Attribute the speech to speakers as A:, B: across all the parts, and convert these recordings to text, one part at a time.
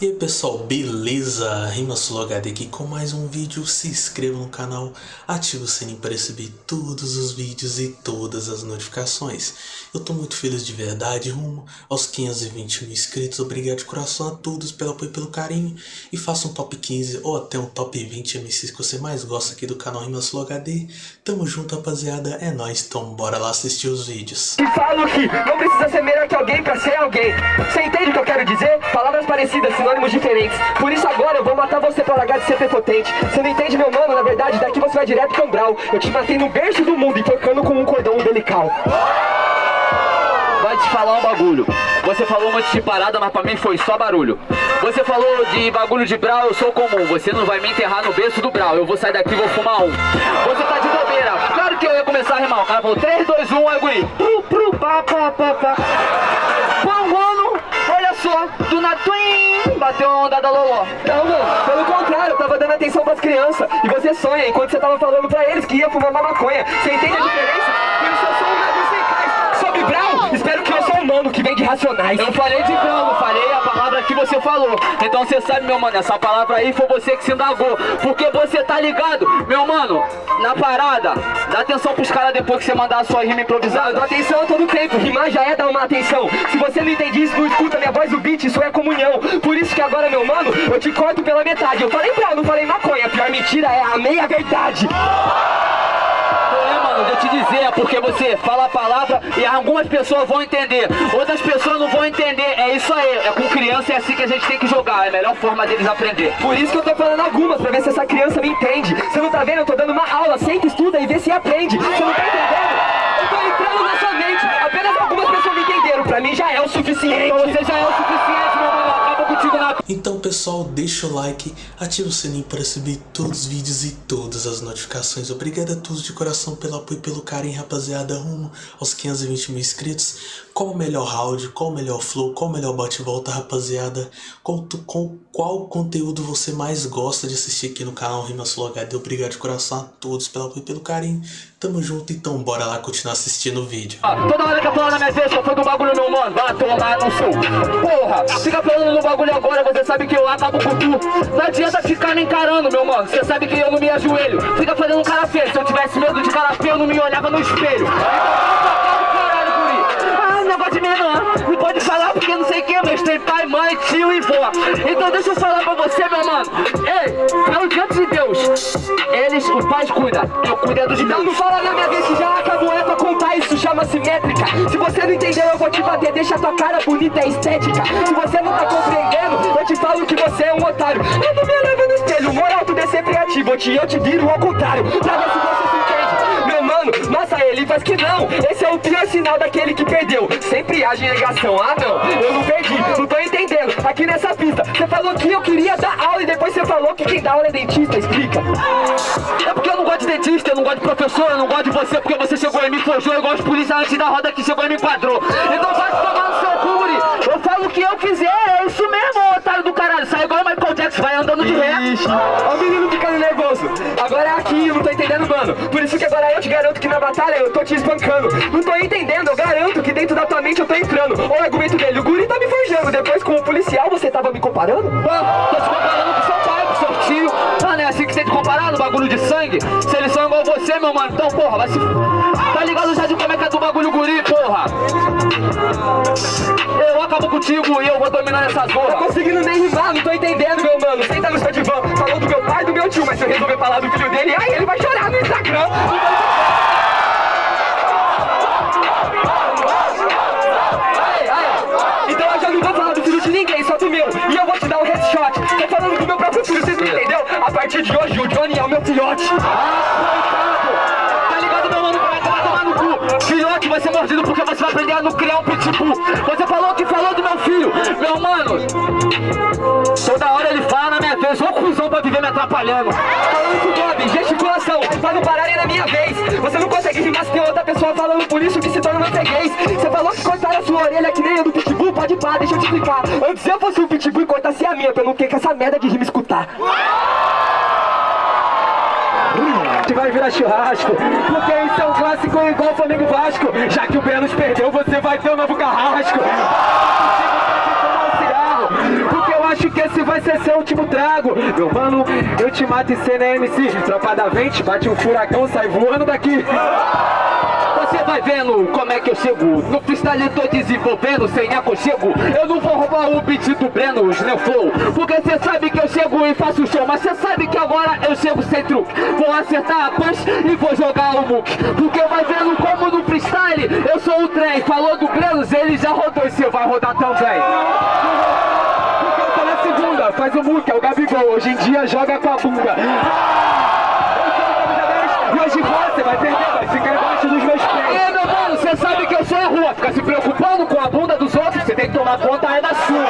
A: E aí pessoal, beleza? Rimasul HD aqui com mais um vídeo, se inscreva no canal, ative o sininho para receber todos os vídeos e todas as notificações. Eu tô muito feliz de verdade, rumo aos 520 mil inscritos, obrigado de coração a todos pelo apoio e pelo carinho. E faça um top 15 ou até um top 20 MCs que você mais gosta aqui do canal Rimasul HD. Tamo junto rapaziada, é nóis, então bora lá assistir os vídeos.
B: E falo que não precisa ser melhor que alguém pra ser alguém. Você entende o que eu quero dizer? Palavras parecidas, sinônimos diferentes. Por isso agora eu vou matar você pra largar de ser prepotente. Você não entende, meu mano? Na verdade, daqui você vai direto pro umbral. Eu te matei no berço do mundo, enforcando com um cordão umbilical.
C: Vai te falar um bagulho. Você falou um monte de parada, mas pra mim foi só barulho. Você falou de bagulho de brau, eu sou comum. Você não vai me enterrar no berço do brau. Eu vou sair daqui e vou fumar um. Você tá de bobeira. Claro que eu ia começar a rimar. O cara falou 3, 2, 1, aí guri. Pru, pru, pá, pá, pá, pá. Só, do Natwin, bateu a onda da Loló.
B: Não, mano, pelo contrário, eu tava dando atenção pras crianças. E você sonha enquanto você tava falando pra eles que ia fumar uma maconha. Você entende a diferença? Um mano que vem de racionais.
C: Eu falei de grão, falei a palavra que você falou. Então você sabe, meu mano, essa palavra aí foi você que se indagou. Porque você tá ligado, meu mano, na parada. Dá atenção pros caras depois que você mandar a sua rima improvisada.
B: dou atenção todo tempo, rimar já é dar uma atenção Se você não entende isso, não escuta minha voz do beat, isso é comunhão Por isso que agora, meu mano, eu te corto pela metade Eu falei Brown, não falei maconha, a pior mentira é a meia verdade
C: mano, eu te dizer, é porque você fala a palavra e algumas pessoas vão entender, outras pessoas não vão entender. É isso aí, é com criança é assim que a gente tem que jogar, é a melhor forma deles aprender.
B: Por isso que eu tô falando algumas, pra ver se essa criança me entende. Você não tá vendo, eu tô dando uma aula, senta, estuda e vê se aprende. Você não tá entendendo? Eu tô entrando na sua mente, apenas algumas pessoas me entenderam. Pra mim já é o suficiente
C: Então você
A: pessoal, deixa o like, ativa o sininho para receber todos os vídeos e todas as notificações. Obrigado a todos de coração pelo apoio e pelo carinho, rapaziada, rumo aos 520 mil inscritos. Qual o melhor round, qual o melhor flow, qual o melhor bate-volta, rapaziada? Qual, tu- qual, conteúdo você mais gosta de assistir aqui no canal Rimas Flow HD? Obrigado de coração a todos pelo apoio e pelo carinho. Tamo junto, então bora lá continuar assistindo o vídeo.
C: Ah, Toda hora que eu falo na minha vez, só foi do bagulho, meu mano. Vai tomar no sul. Porra, fica falando do bagulho agora, você sabe que eu acabo com tu. Não adianta ficar me encarando, meu mano. Você sabe que eu não me ajoelho. Fica fazendo cara feio. Se eu tivesse medo de cara feio, eu não me olhava no espelho. Caralho, guri. Ah, negócio de menor. Não pode falar porque não sei o que, mas tem pai, mãe, tio e vó. Então deixa eu falar pra você, meu mano. Ei, pelo diante de Deus, eles, o pai cuida. Eu cuido é dos meus.
B: não fala na minha vez que já acabou, é pra contar, isso chama-se métrica Se você não entendeu, eu vou te bater, deixa tua cara bonita, é estética Se você não tá compreendendo, eu te falo que você é um otário Eu não me olhava no espelho, moral, tudo é sempre ativo, eu te, eu te viro ao contrário Pra ver se você mano, massa ele faz que não. Esse é o pior sinal daquele que perdeu. Sempre age em negação, ah não, eu não perdi, não tô entendendo. Aqui nessa pista, você falou que eu queria dar aula E depois você falou que quem dá aula é dentista, explica.
C: É porque eu não gosto de dentista, eu não gosto de professor, eu não gosto de você porque você chegou e me forjou, eu gosto de polícia antes da roda que chegou e me enquadrou. Então vai tomar no seu cu, guri. Eu falo o que eu quiser, é isso mesmo, otário do caralho. Sai igual o Michael Jackson, vai andando de ré.
B: Ixi, ó o menino ficando nervoso. Agora é aqui, eu não tô entendendo, mano. Por isso que agora eu te garanto que na batalha eu tô te espancando. Não tô entendendo, eu garanto que dentro da tua mente eu tô entrando. Olha o argumento dele, o guri tá me forjando. Depois com o policial você tava me comparando?
C: Mano, tô te comparando com seu pai, com seu tio. Mano, é assim que você comparar no bagulho de sangue. Se eles são igual você, meu mano, então porra, vai se. Tá ligado já de como é que é do bagulho guri, porra? Eu acabo contigo e eu vou dominar essa zorra.
B: conseguindo nem rimar, não tô entendendo, meu mano. Senta no seu divã, falou do meu pai e do meu tio. Mas se eu resolver falar do filho dele, aí ele vai chorar no Instagram. A partir de hoje, o Johnny é o meu filhote.
C: Tá ligado, meu mano? Vai tomar no cu. Filhote vai ser mordido porque você vai aprender a não criar um pitbull. Você falou que falou do meu filho. Meu mano, toda hora ele fala na minha vez. Ô cuzão pra viver me atrapalhando.
B: Falando com o Bob, pra não pararem na minha vez. Você não consegue rimar se tem outra pessoa falando por isso que se torna freguês. Você falou que cortaram a sua orelha que nem a do Pitbull, pode pá, deixa eu te explicar. Antes eu fosse o Pitbull e cortasse a minha, eu não ter que essa merda de rima escutar. Que vai virar churrasco, porque isso é um clássico igual Flamengo Vasco. Já que o Belos perdeu, você vai ter um novo carrasco. Esse
D: ser seu último trago. Meu mano, eu te mato e cê na MC Tropa da vente, bate um furacão, sai voando daqui.
C: Você vai vendo como é que eu chego. No freestyle tô desenvolvendo sem aconchego. Eu não vou roubar o beat do Breno, meu flow. Porque cê sabe que eu chego e faço show Mas cê sabe que agora eu chego sem truque. Vou acertar a punch e vou jogar o muque. Porque vai vendo como no freestyle eu sou o trem. Falou do Breno, ele já rodou e cê vai rodar também
D: é Hoje em dia joga com a bunda. E hoje você vai perder, vai ficar embaixo dos meus pés.
C: É meu mano, cê sabe que eu sou a rua Fica se preocupando com a bunda dos outros Cê tem que tomar conta é da sua.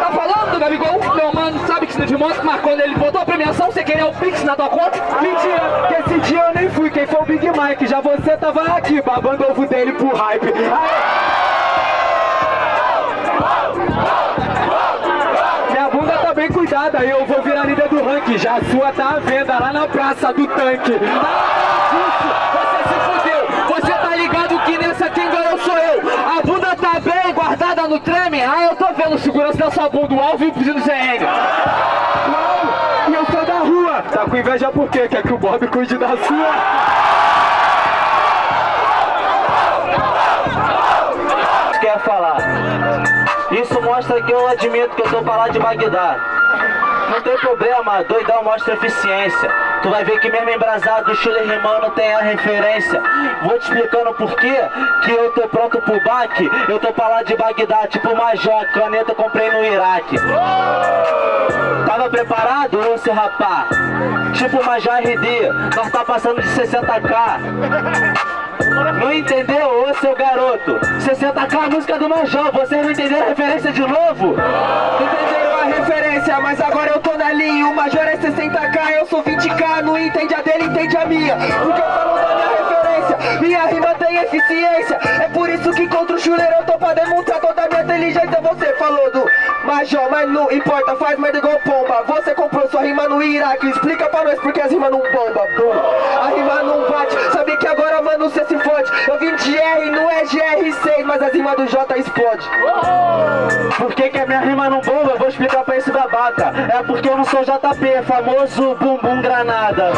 C: Tá falando, Gabigol? Meu mano, sabe que de moto, mas quando ele botou a premiação, você queria o Pix na tua conta?
D: Mentira, que esse dia eu nem fui, quem foi o Big Mike? Já você tava aqui, babando ovo dele pro hype. Minha e eu vou virar líder do ranking Já a sua tá à venda lá na praça do tanque
C: Isso, você se fudeu. Você tá ligado que nessa quem ganhou sou eu. A bunda tá bem guardada no treme. Ah, eu tô vendo segurança da sua bunda, o alvo e o pedido CN.
D: Uau, e eu sou da rua Tá com inveja por quê? Quer que o Bob cuide da sua?
E: quer falar. Isso mostra que eu admito que eu tô pra lá de Bagdá. Não tem problema, doidão mostra eficiência. Tu vai ver que mesmo embrasado, o Chile rimando tem a referência. Vou te explicando por quê que eu tô pronto pro baque. Eu tô pra lá de Bagdá, tipo Major, caneta comprei no Iraque. Tava preparado, ô seu rapá? Tipo Major RD, nós tá passando de 60k. Não entendeu, ô seu garoto? 60k a música do Major, vocês não entenderam a referência de novo?
D: Entenderam referência, mas agora eu tô na linha. O Major é 60k, eu sou 20k Não entende a dele, entende a minha. Eu falo da minha Minha rima tem eficiência É por isso que contra o chuleiro eu tô pra demonstrar toda a minha inteligência Você falou do Major, mas não importa, faz merda igual pomba Você comprou sua rima no Iraque Explica pra nós porque as rimas não bomba bom. A rima não bate, sabe que agora mano cê se fode Eu vim de R, não é GR6 Mas as rimas do J explode
E: Por que, que a minha rima não bomba? Eu vou explicar pra esse babaca. É porque eu não sou JP, famoso bumbum granada.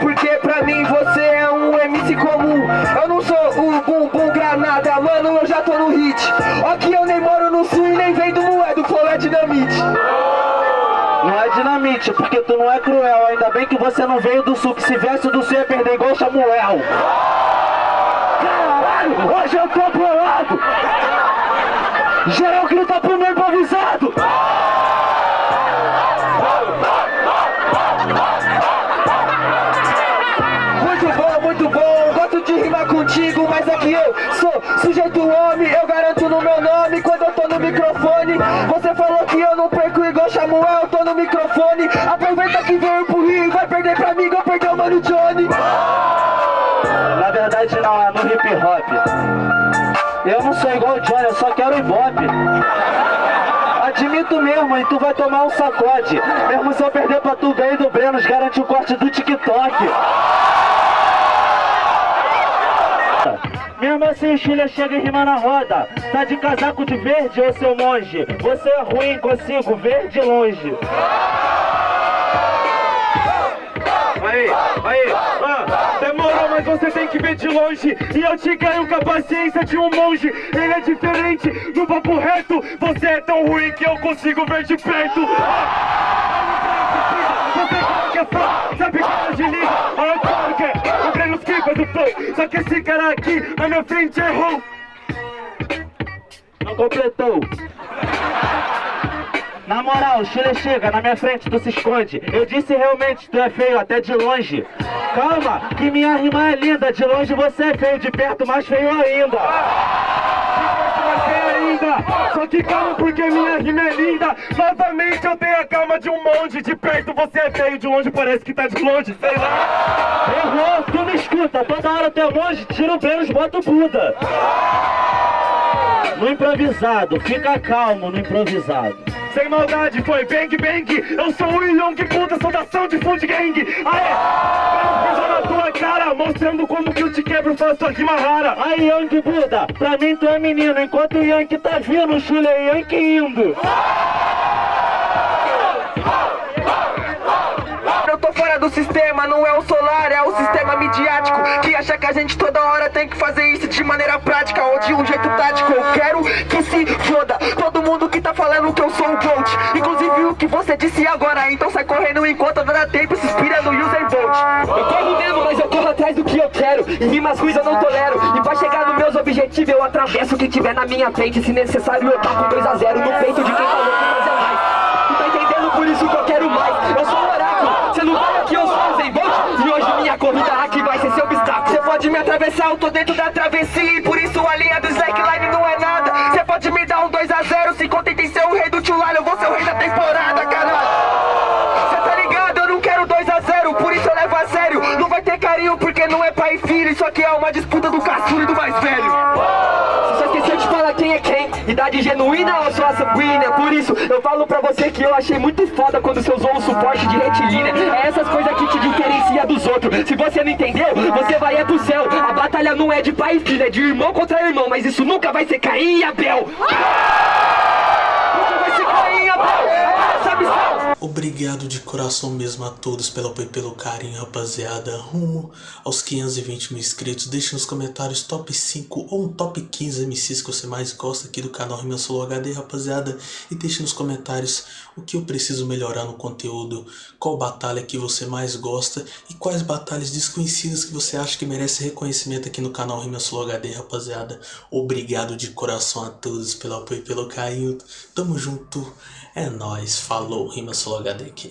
D: Porque pra mim você é um MC comum Eu não sou o bumbum granada, mano, eu já tô no hit Aqui eu nem moro no sul e nem vendo moeda, o flow é dinamite
E: Não é dinamite, porque tu não é cruel. Ainda bem que você não veio do sul, que se viesse do sul ia perder igual Samuel. Caralho, hoje eu tô bolado. Geral grita pro meu improvisado.
D: Sujeito homem Eu garanto no meu nome quando eu tô no microfone Você falou que eu não perco igual Samuel Eu tô no microfone Aproveita que veio pro Rio vai perder pra mim igual perdeu o Mano Johnny
E: Na verdade não, é no hip hop. Eu não sou igual o Johnny, eu só quero ibope. Admito mesmo, e tu vai tomar um sacode. Mesmo se eu perder pra tu, ganho do Brenos, garante o corte do TikTok. Mesmo assim o Chile chega e rima na roda. Tá de casaco de verde, ô seu monge? Você é ruim, consigo ver de longe.
D: Aí, aí, ah, demorou, mas você tem que ver de longe. E eu te ganho com a paciência de um monge. Ele é diferente, no papo reto. Você é tão ruim que eu consigo ver de perto. Você que é fã, sabe que é de liga Eu claro que o Breno Skipa do flow Só que esse cara aqui, na minha frente, errou.
E: Não completou. Na moral, Chile chega, na minha frente tu se esconde. Eu disse realmente, tu é feio até de longe. Calma, que minha rima é linda. De longe você é feio, de perto mais feio ainda,
D: só que calma porque minha rima é linda Novamente eu tenho a calma de um monge De perto você é feio, de longe parece que tá de longe, sei lá
E: Errou, tu me escuta, toda hora tu é longe Tira o Brenos, bota o Buda No improvisado, fica calmo no improvisado
F: Sem maldade, foi bang bang. Eu sou o Young Buda, saudação de Food Gang. Aê! Tua cara, mostrando como que eu te quebro, faço a rima rara.
E: Aí, Young Buda, pra mim tu é menino, enquanto o Yankee tá vindo, o Chule é Yankee indo.
B: Eu tô fora do sistema, não é o solar, é o sistema midiático Que acha que a gente toda hora tem que fazer isso de maneira prática Ou de um jeito tático Eu quero que se foda Todo mundo que tá falando que eu sou o GOAT Inclusive o que você disse agora Então sai correndo enquanto dá tempo rimas ruins eu não tolero. E pra chegar nos meus objetivos eu atravesso o que tiver na minha frente. Se necessário eu taco 2 a 0 no peito de quem falou que fazer mais. E tá entendendo? Por isso que eu quero mais. Eu sou um oráculo, você não vai aqui, eu sou Usain Bolt E hoje minha corrida aqui vai ser seu obstáculo. Você pode me atravessar, eu tô dentro da travessia. E por isso a genuína ou só sanguínea. Por isso eu falo pra você que eu achei muito foda Quando você usou o suporte de retilínea. É essas coisas que te diferencia dos outros. Se você não entendeu, você vai é pro céu. A batalha não é de pai e é de irmão contra irmão Mas isso nunca vai ser Caim e Abel. Nunca vai ser Caim e Abel É essa a missão
A: Obrigado de coração mesmo a todos pelo apoio e pelo carinho, rapaziada. Rumo aos 520 mil inscritos. Deixe nos comentários top 5 ou um top 15 MCs que você mais gosta aqui do canal Rima Solo HD, rapaziada. E deixe nos comentários o que eu preciso melhorar no conteúdo, qual batalha que você mais gosta e quais batalhas desconhecidas que você acha que merece reconhecimento aqui no canal Rima Solo HD, rapaziada. Obrigado de coração a todos pelo apoio e pelo carinho. Tamo junto. É nóis. Falou. Rima Solo HD aqui.